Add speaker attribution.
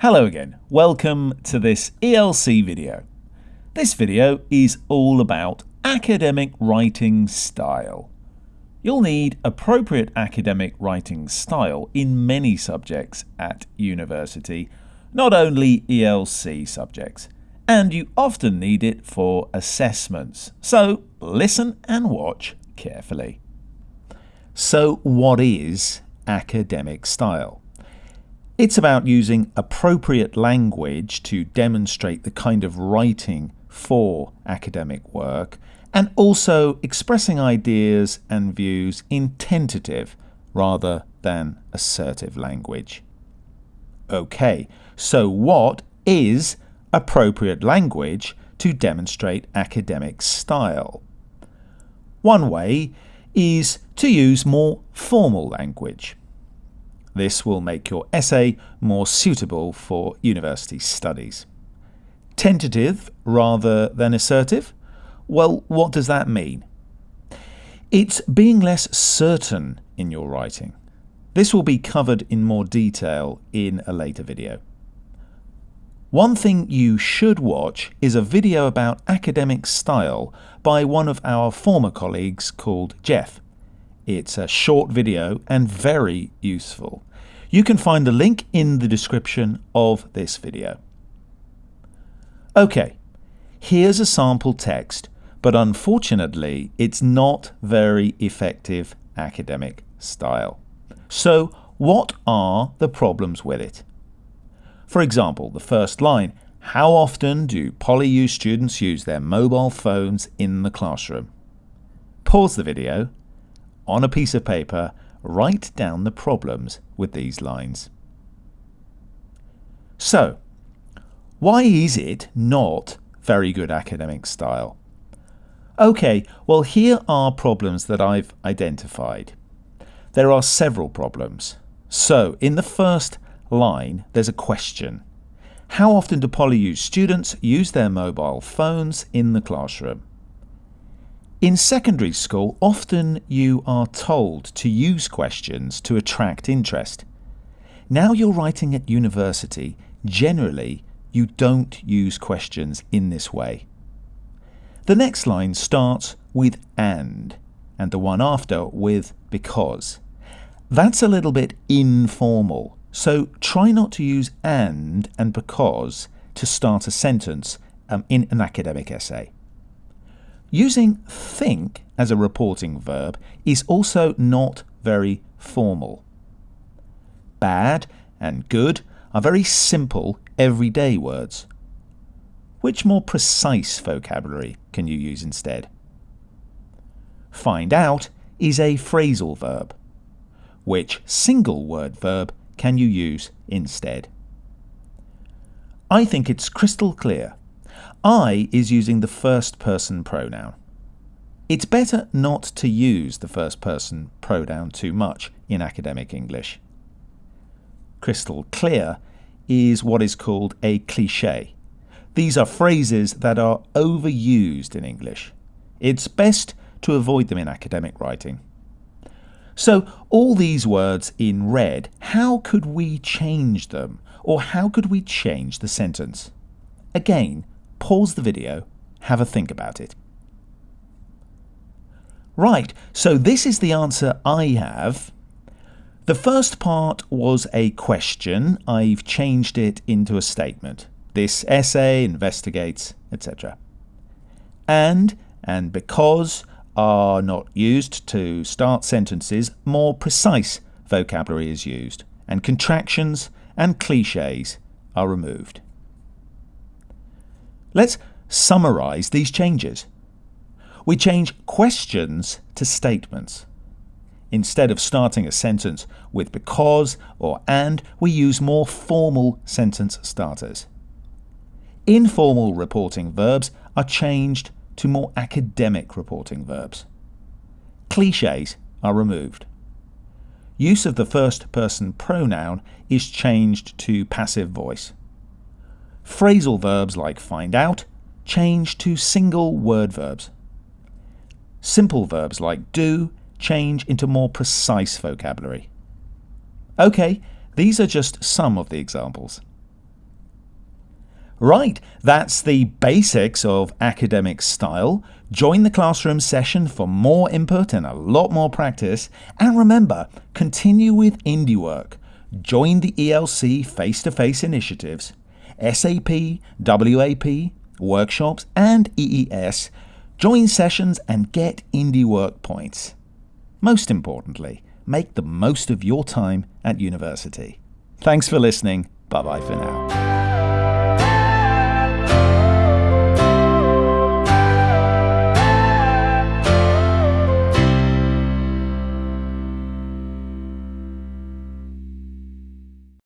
Speaker 1: Hello again, welcome to this ELC video. This video is all about academic writing style. You'll need appropriate academic writing style in many subjects at university, not only ELC subjects, and you often need it for assessments. So listen and watch carefully. So what is academic style? It's about using appropriate language to demonstrate the kind of writing for academic work and also expressing ideas and views in tentative rather than assertive language. Okay, so what is appropriate language to demonstrate academic style? One way is to use more formal language. This will make your essay more suitable for university studies. Tentative rather than assertive? Well, what does that mean? It's being less certain in your writing. This will be covered in more detail in a later video. One thing you should watch is a video about academic style by one of our former colleagues called Jeff. It's a short video and very useful. You can find the link in the description of this video. Okay, here's a sample text, but unfortunately it's not very effective academic style. So what are the problems with it? For example, the first line, how often do PolyU students use their mobile phones in the classroom? Pause the video, on a piece of paper, write down the problems with these lines. So, why is it not very good academic style? Okay, well here are problems that I've identified. There are several problems. So, in the first line, there's a question. How often do PolyU students use their mobile phones in the classroom? In secondary school, often you are told to use questions to attract interest. Now you're writing at university, generally you don't use questions in this way. The next line starts with and, and the one after with because. That's a little bit informal, so try not to use and and because to start a sentence um, in an academic essay. Using think as a reporting verb is also not very formal. Bad and good are very simple everyday words. Which more precise vocabulary can you use instead? Find out is a phrasal verb. Which single word verb can you use instead? I think it's crystal clear I is using the first person pronoun. It's better not to use the first person pronoun too much in academic English. Crystal clear is what is called a cliche. These are phrases that are overused in English. It's best to avoid them in academic writing. So all these words in red, how could we change them? Or how could we change the sentence? Again, pause the video, have a think about it. Right, so this is the answer I have. The first part was a question. I've changed it into a statement. This essay investigates, etc. And and because are not used to start sentences, more precise vocabulary is used, and contractions and cliches are removed. Let's summarize these changes. We change questions to statements. Instead of starting a sentence with because or and, we use more formal sentence starters. Informal reporting verbs are changed to more academic reporting verbs. Clichés are removed. Use of the first person pronoun is changed to passive voice. Phrasal verbs like find out change to single word verbs. Simple verbs like do change into more precise vocabulary. Okay, these are just some of the examples. Right, that's the basics of academic style. Join the classroom session for more input and a lot more practice. And remember, continue with indie work. Join the ELC face to face initiatives, SAP, WAP, workshops, and EES. Join sessions and get indie work points. Most importantly, make the most of your time at university. Thanks for listening. Bye bye for now.